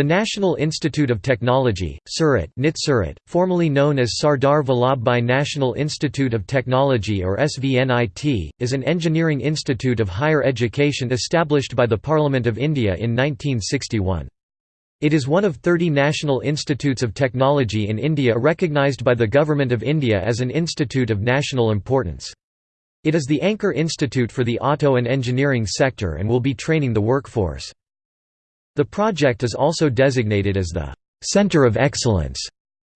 The National Institute of Technology, Surat, NIT Surat, formerly known as Sardar Vallabhbhai National Institute of Technology or SVNIT, is an engineering institute of higher education established by the Parliament of India in 1961. It is one of 30 national institutes of technology in India recognized by the Government of India as an institute of national importance. It is the anchor institute for the auto and engineering sector and will be training the workforce. The project is also designated as the «Center of Excellence»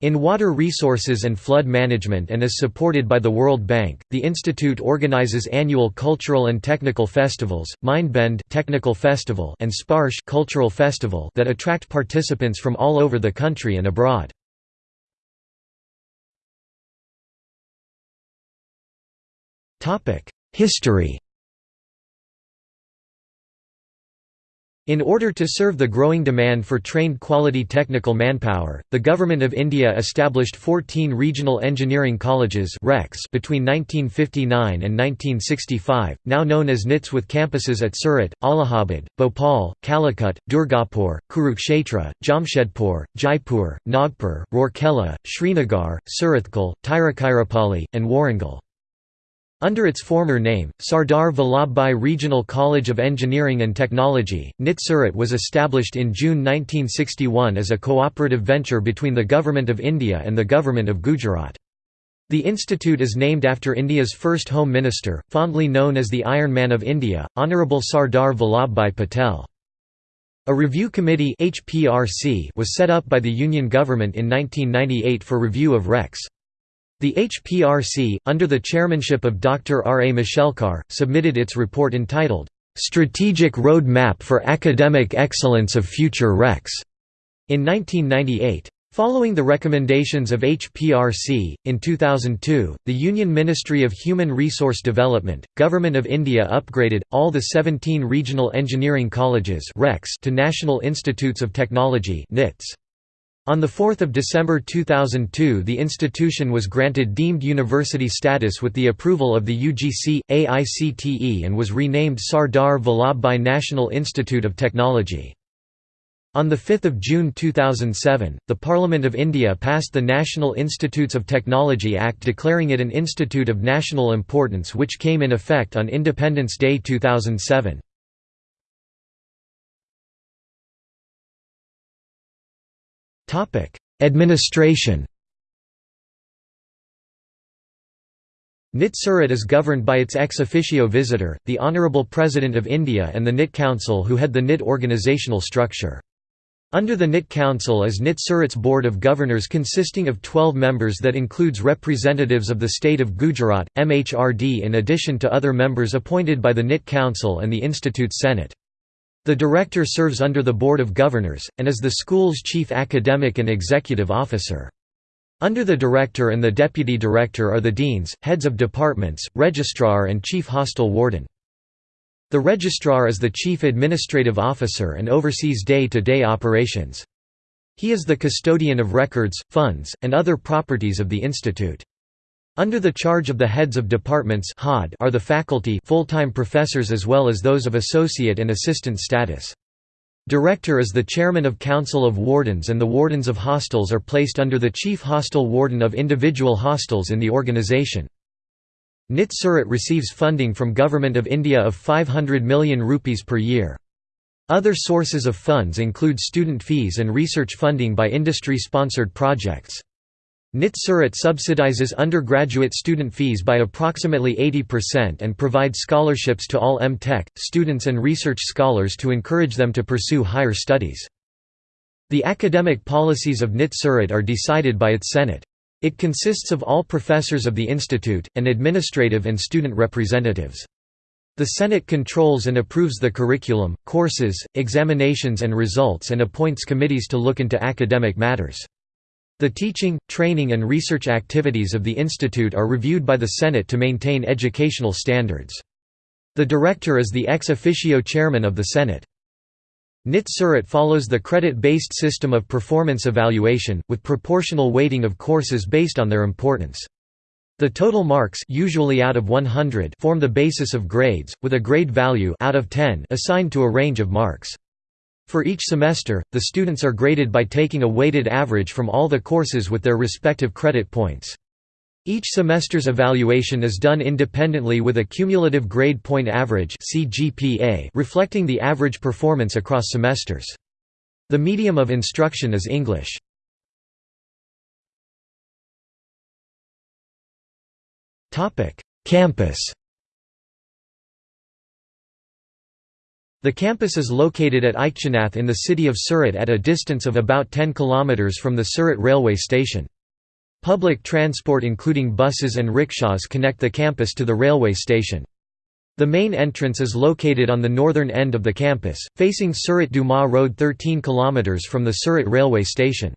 in water resources and flood management and is supported by the World Bank. The institute organizes annual cultural and technical festivals, Mindbend Technical Festival and Sparsh Cultural Festival that attract participants from all over the country and abroad. Topic: History In order to serve the growing demand for trained quality technical manpower, the Government of India established 14 regional engineering colleges between 1959 and 1965, now known as NITS with campuses at Surat, Allahabad, Bhopal, Calicut, Durgapur, Kurukshetra, Jamshedpur, Jaipur, Nagpur, Rourkela, Srinagar, Surathkal, Tiruchirappalli, and Warangal. Under its former name, Sardar Vallabhbhai Regional College of Engineering and Technology, NIT Surat was established in June 1961 as a cooperative venture between the Government of India and the Government of Gujarat. The institute is named after India's first Home Minister, fondly known as the Iron Man of India, Honourable Sardar Vallabhbhai Patel. A review committee was set up by the Union government in 1998 for review of RECs. The HPRC, under the chairmanship of Dr. R. A. Mashelkar, submitted its report entitled, "'Strategic Road Map for Academic Excellence of Future RECs' in 1998. Following the recommendations of HPRC, in 2002, the Union Ministry of Human Resource Development, Government of India upgraded, all the 17 regional engineering colleges to National Institutes of Technology NITS. On 4 December 2002 the institution was granted deemed university status with the approval of the UGC, AICTE and was renamed Sardar Vallabhbhai National Institute of Technology. On 5 June 2007, the Parliament of India passed the National Institutes of Technology Act declaring it an institute of national importance which came in effect on Independence Day 2007. Administration NIT Surat is governed by its ex officio visitor, the Honourable President of India and the NIT Council who head the NIT organisational structure. Under the NIT Council is NIT Surat's Board of Governors consisting of 12 members that includes representatives of the state of Gujarat, MHRD in addition to other members appointed by the NIT Council and the Institute's Senate. The director serves under the Board of Governors, and is the school's chief academic and executive officer. Under the director and the deputy director are the deans, heads of departments, registrar and chief hostel warden. The registrar is the chief administrative officer and oversees day-to-day -day operations. He is the custodian of records, funds, and other properties of the institute. Under the charge of the heads of departments are the faculty full-time professors as well as those of associate and assistant status. Director is the chairman of Council of Wardens and the wardens of hostels are placed under the chief hostel warden of individual hostels in the organisation. NIT Surat receives funding from Government of India of 500 million rupees per year. Other sources of funds include student fees and research funding by industry-sponsored projects. NIT Surat subsidizes undergraduate student fees by approximately 80% and provides scholarships to all M.Tech, students and research scholars to encourage them to pursue higher studies. The academic policies of NIT Surat are decided by its Senate. It consists of all professors of the institute, and administrative and student representatives. The Senate controls and approves the curriculum, courses, examinations and results and appoints committees to look into academic matters. The teaching, training and research activities of the institute are reviewed by the Senate to maintain educational standards. The director is the ex officio chairman of the Senate. NIT Surat follows the credit-based system of performance evaluation, with proportional weighting of courses based on their importance. The total marks usually out of 100 form the basis of grades, with a grade value out of 10 assigned to a range of marks. For each semester, the students are graded by taking a weighted average from all the courses with their respective credit points. Each semester's evaluation is done independently with a cumulative grade point average reflecting the average performance across semesters. The medium of instruction is English. Campus The campus is located at Ichchhanath in the city of Surat at a distance of about 10 km from the Surat railway station. Public transport including buses and rickshaws connect the campus to the railway station. The main entrance is located on the northern end of the campus, facing Surat Dumas Road 13 km from the Surat railway station.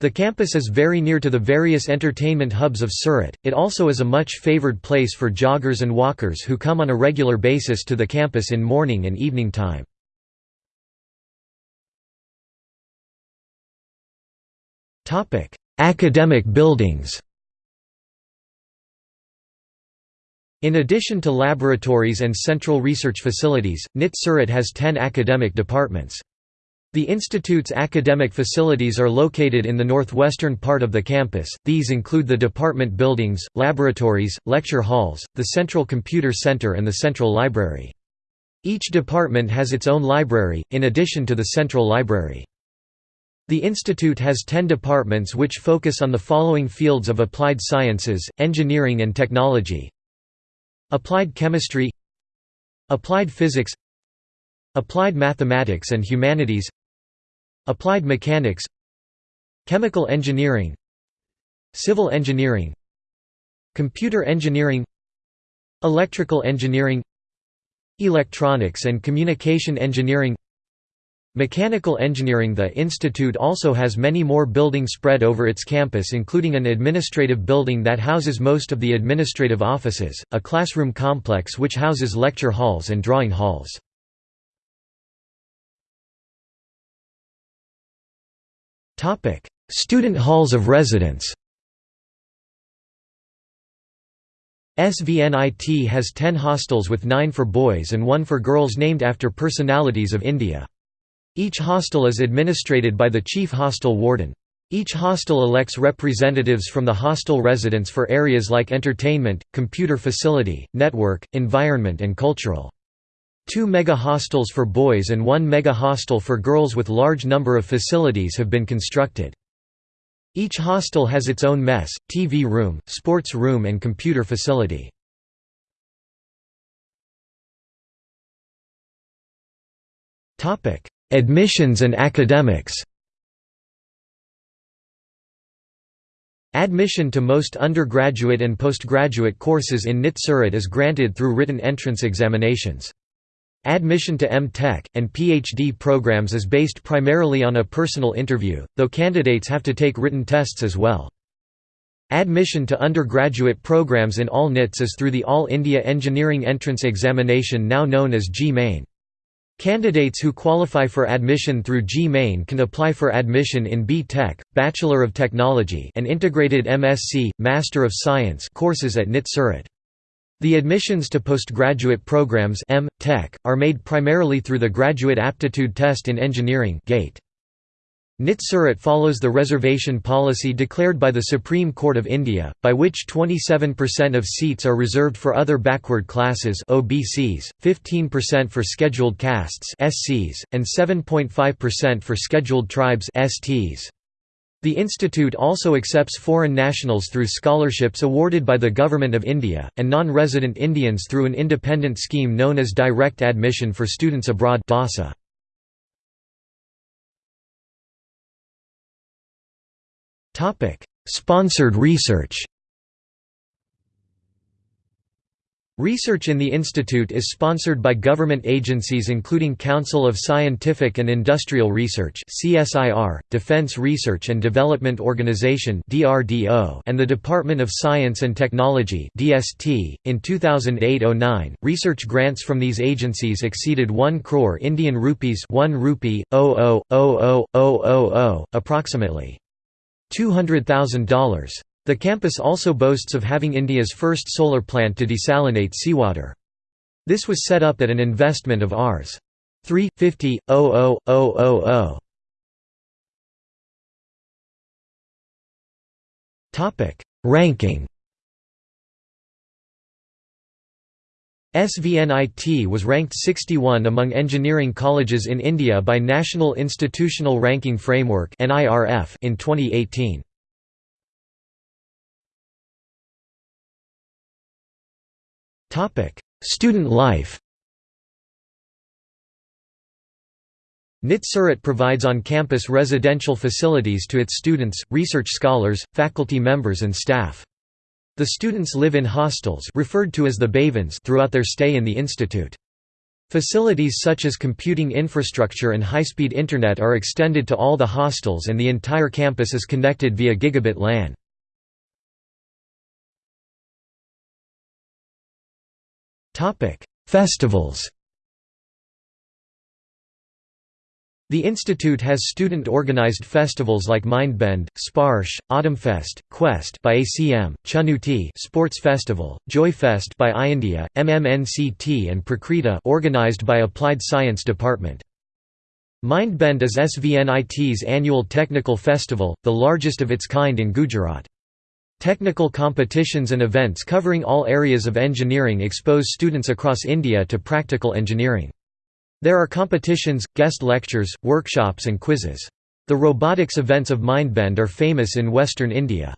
The campus is very near to the various entertainment hubs of Surat, it also is a much favoured place for joggers and walkers who come on a regular basis to the campus in morning and evening time. Academic buildings In addition to laboratories and central research facilities, NIT Surat has 10 academic departments. The institute's academic facilities are located in the northwestern part of the campus, these include the department buildings, laboratories, lecture halls, the Central Computer Center and the Central Library. Each department has its own library, in addition to the Central Library. The institute has 10 departments which focus on the following fields of applied sciences, engineering and technology Applied chemistry Applied physics Applied mathematics and humanities Applied mechanics Chemical engineering Civil engineering Computer engineering Electrical engineering Electronics and communication engineering Mechanical engineering The institute also has many more buildings spread over its campus including an administrative building that houses most of the administrative offices, a classroom complex which houses lecture halls and drawing halls. Student halls of residence. SVNIT has 10 hostels with 9 for boys and 1 for girls named after personalities of India. Each hostel is administrated by the chief hostel warden. Each hostel elects representatives from the hostel residents for areas like entertainment, computer facility, network, environment and cultural. Two mega-hostels for boys and one mega-hostel for girls with large number of facilities have been constructed. Each hostel has its own mess, TV room, sports room and computer facility. Admissions and academics Admission to most undergraduate and postgraduate courses in NIT Surat is granted through written entrance examinations. Admission to M.Tech, and PhD programs is based primarily on a personal interview, though candidates have to take written tests as well. Admission to undergraduate programs in all NITs is through the All India Engineering Entrance Examination now known as JEE-Main. Candidates who qualify for admission through JEE-Main can apply for admission in B.Tech, Bachelor of Technology and Integrated MSc, Master of Science courses at NIT Surat. The admissions to postgraduate programs M. Tech, are made primarily through the Graduate Aptitude Test in Engineering GATE. NIT Surat follows the reservation policy declared by the Supreme Court of India, by which 27% of seats are reserved for other backward classes OBCs, 15% for scheduled castes SCs, and 7.5% for scheduled tribes STs. The institute also accepts foreign nationals through scholarships awarded by the Government of India, and non-resident Indians through an independent scheme known as Direct Admission for Students Abroad DASA. Sponsored research Research in the institute is sponsored by government agencies including Council of Scientific and Industrial Research (CSIR), Defense Research and Development Organization (DRDO), and the Department of Science and Technology (DST). In 2008-09, research grants from these agencies exceeded 1 crore Indian rupees, 1 rupee, 0.0000000, approximately $200,000. The campus also boasts of having India's first solar plant to desalinate seawater. This was set up at an investment of Rs. 3 50 00000 Topic Ranking SVNIT was ranked 61 among engineering colleges in India by National Institutional Ranking Framework in 2018. Student life NIT Surat provides on-campus residential facilities to its students, research scholars, faculty members and staff. The students live in hostels referred to as the Bhavans throughout their stay in the institute. Facilities such as computing infrastructure and high-speed internet are extended to all the hostels and the entire campus is connected via gigabit LAN. Festivals The institute has student-organized festivals like Mindbend, Sparsh, Autumnfest, Quest by ACM, Chunauti Sports Festival, Joyfest by iIndia, MMNCT and Prakriti organized by Applied Science Department. Mindbend is SVNIT's annual technical festival, the largest of its kind in Gujarat. Technical competitions and events covering all areas of engineering expose students across India to practical engineering. There are competitions, guest lectures, workshops and quizzes. The robotics events of Mindbend are famous in western India.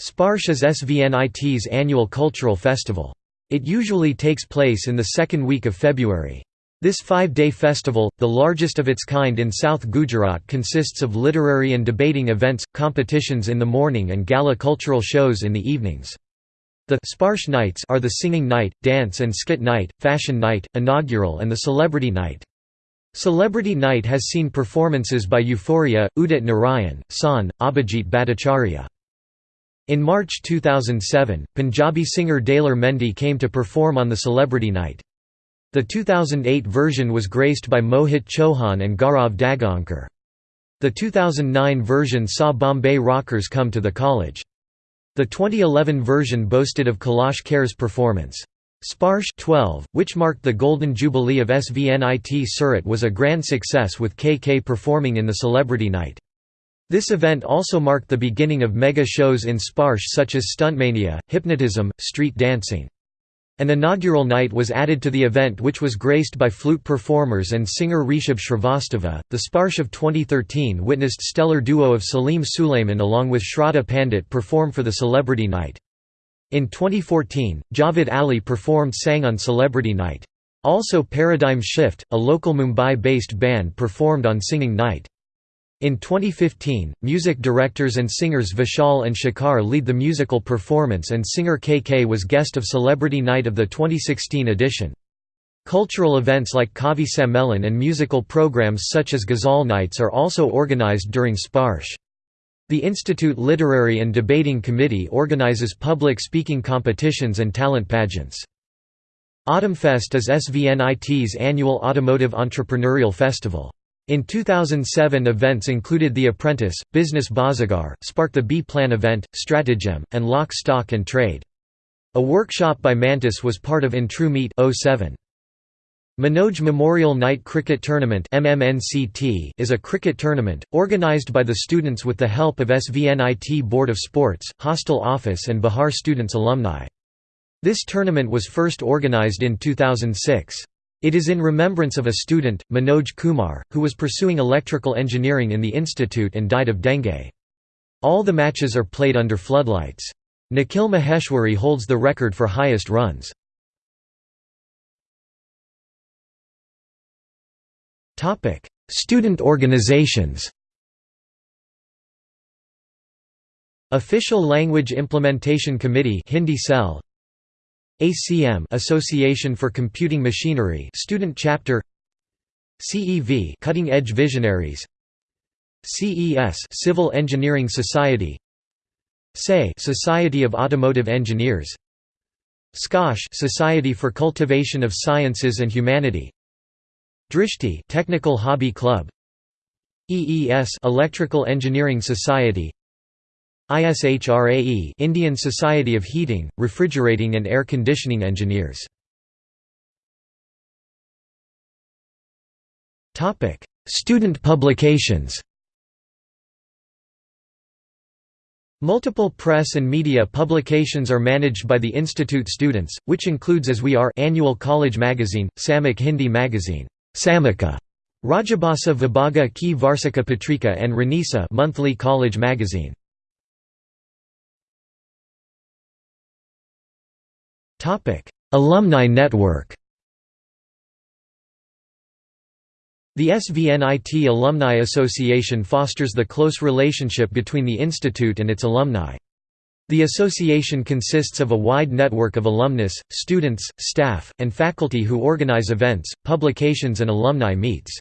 Sparsh is SVNIT's annual cultural festival. It usually takes place in the second week of February. This five-day festival, the largest of its kind in South Gujarat consists of literary and debating events, competitions in the morning and gala cultural shows in the evenings. The Sparsh nights are the singing night, dance and skit night, fashion night, inaugural and the celebrity night. Celebrity Night has seen performances by Euphoria, Udit Narayan, Shaan, Abhijit Bhattacharya. In March 2007, Punjabi singer Daler Mehndi came to perform on the Celebrity Night. The 2008 version was graced by Mohit Chauhan and Gaurav Dagaonkar. The 2009 version saw Bombay Rockers come to the college. The 2011 version boasted of Kailash Kher's performance. Sparsh 12, which marked the golden jubilee of SVNIT Surat was a grand success with KK performing in the Celebrity Night. This event also marked the beginning of mega shows in Sparsh such as Stuntmania, Hypnotism, Street Dancing. An inaugural night was added to the event which was graced by flute performers and singer Rishabh Shrivastava. The Sparsh of 2013 witnessed stellar duo of Salim Sulaiman along with Shraddha Pandit perform for the Celebrity Night. In 2014, Javed Ali performed sang on Celebrity Night. Also Paradigm Shift, a local Mumbai-based band performed on Singing Night. In 2015, music directors and singers Vishal and Shekhar lead the musical performance and singer KK was guest of Celebrity Night of the 2016 edition. Cultural events like Kavi Sammelan and musical programs such as Ghazal Nights are also organized during Sparsh. The Institute Literary and Debating Committee organizes public speaking competitions and talent pageants. Autumnfest is SVNIT's annual automotive entrepreneurial festival. In 2007 events included The Apprentice, Business Bazigar, Spark the B-Plan event, Stratagem, and Lock Stock and Trade. A workshop by Mantis was part of In True Meet 07. Manoj Memorial Night Cricket Tournament is a cricket tournament, organised by the students with the help of SVNIT Board of Sports, Hostel Office and Bihar Students Alumni. This tournament was first organised in 2006. It is in remembrance of a student, Manoj Kumar, who was pursuing electrical engineering in the institute and died of dengue. All the matches are played under floodlights. Nikhil Maheshwari holds the record for highest runs. Student organizations Official Language Implementation Committee Hindi Cell ACM Association for Computing Machinery Student Chapter. CEV Cutting Edge Visionaries. CES Civil Engineering Society. SAE Society of Automotive Engineers. SCOSH Society for Cultivation of Sciences and Humanity. Drishti Technical Hobby Club. EES Electrical Engineering Society ISHRAE Indian Society of Heating, Refrigerating and Air Conditioning Engineers Student publications Multiple press and media publications are managed by the institute students, which includes As We Are annual college magazine, Samik Hindi magazine, Samika, Rajabhasa Vibhaga Ki Varsika Patrika and Ranisa monthly college magazine. Topic: Alumni network. The SVNIT Alumni Association fosters the close relationship between the institute and its alumni. The association consists of a wide network of alumnus, students, staff, and faculty who organize events, publications and alumni meets.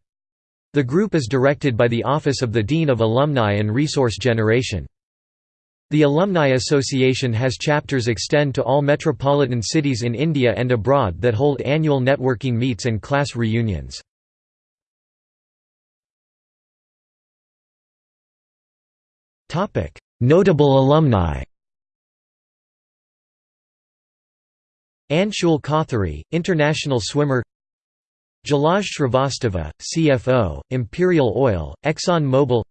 The group is directed by the Office of the Dean of Alumni and Resource Generation. The Alumni Association has chapters extend to all metropolitan cities in India and abroad that hold annual networking meets and class reunions. Notable alumni Anshul Kothari, international swimmer Jalaj Shrivastava, CFO, Imperial Oil, Exxon Mobil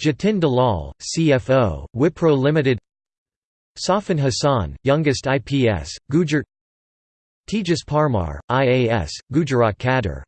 Jatin Dalal, CFO, Wipro Limited. Safin Hassan, youngest IPS, Gujarat Tejas Parmar, IAS, Gujarat Cadre